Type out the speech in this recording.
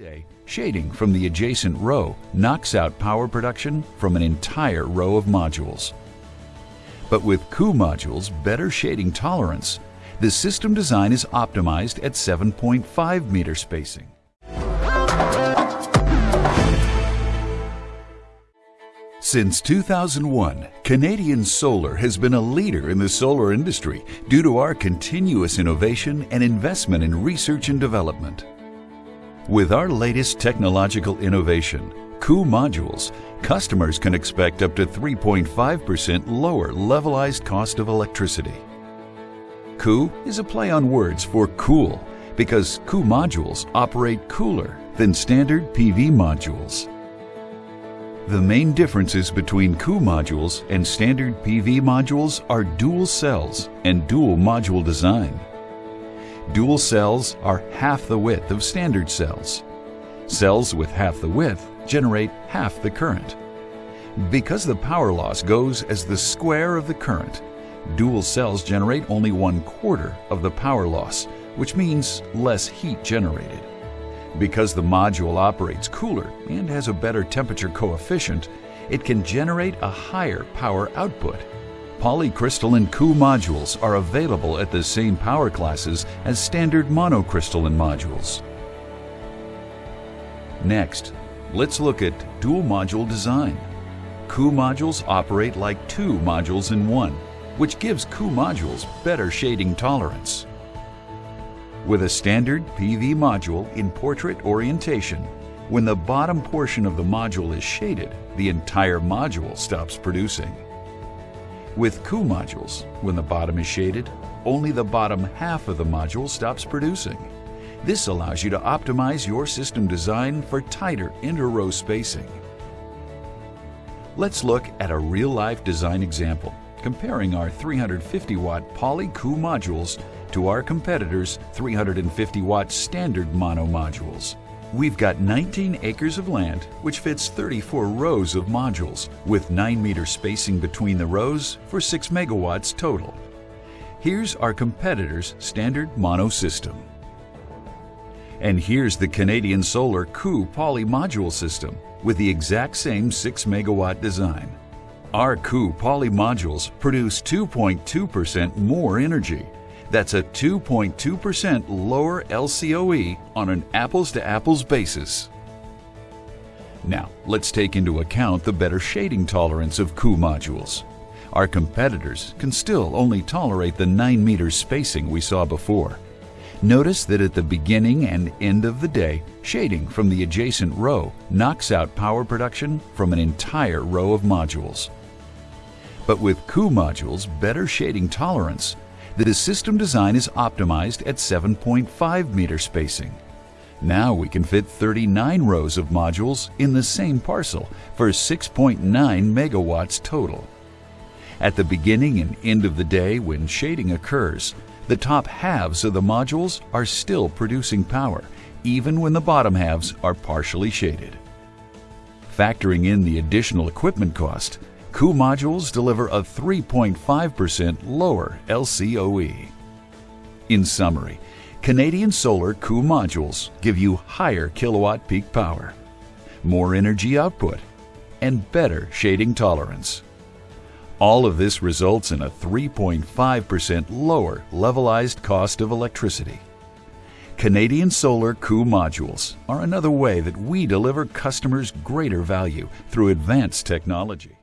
Day, shading from the adjacent row knocks out power production from an entire row of modules. But with Ku modules' better shading tolerance, the system design is optimized at 7.5 meter spacing. Since 2001, Canadian Solar has been a leader in the solar industry due to our continuous innovation and investment in research and development. With our latest technological innovation, Ku modules, customers can expect up to 3.5% lower levelized cost of electricity. Ku is a play on words for cool because Ku modules operate cooler than standard PV modules. The main differences between Ku modules and standard PV modules are dual cells and dual module design. Dual cells are half the width of standard cells. Cells with half the width generate half the current. Because the power loss goes as the square of the current, dual cells generate only one quarter of the power loss, which means less heat generated. Because the module operates cooler and has a better temperature coefficient, it can generate a higher power output Polycrystalline Ku modules are available at the same power classes as standard monocrystalline modules. Next, let's look at dual module design. Ku modules operate like two modules in one, which gives Ku modules better shading tolerance. With a standard PV module in portrait orientation, when the bottom portion of the module is shaded, the entire module stops producing. With Ku modules, when the bottom is shaded, only the bottom half of the module stops producing. This allows you to optimize your system design for tighter inter-row spacing. Let's look at a real-life design example, comparing our 350 watt Poly Ku modules to our competitors' 350 watt standard mono modules. We've got 19 acres of land, which fits 34 rows of modules, with 9 meter spacing between the rows for 6 megawatts total. Here's our competitor's standard mono system. And here's the Canadian Solar Ku Poly Module system with the exact same 6 megawatt design. Our Ku Poly modules produce 2.2% more energy that's a 2.2% lower LCOE on an apples-to-apples basis. Now, let's take into account the better shading tolerance of Ku modules. Our competitors can still only tolerate the 9 meters spacing we saw before. Notice that at the beginning and end of the day, shading from the adjacent row knocks out power production from an entire row of modules. But with Ku modules' better shading tolerance, the system design is optimized at 7.5 meter spacing. Now we can fit 39 rows of modules in the same parcel for 6.9 megawatts total. At the beginning and end of the day when shading occurs, the top halves of the modules are still producing power, even when the bottom halves are partially shaded. Factoring in the additional equipment cost, Ku modules deliver a 3.5% lower LCOE. In summary, Canadian Solar Ku modules give you higher kilowatt peak power, more energy output, and better shading tolerance. All of this results in a 3.5% lower levelized cost of electricity. Canadian Solar Ku modules are another way that we deliver customers greater value through advanced technology.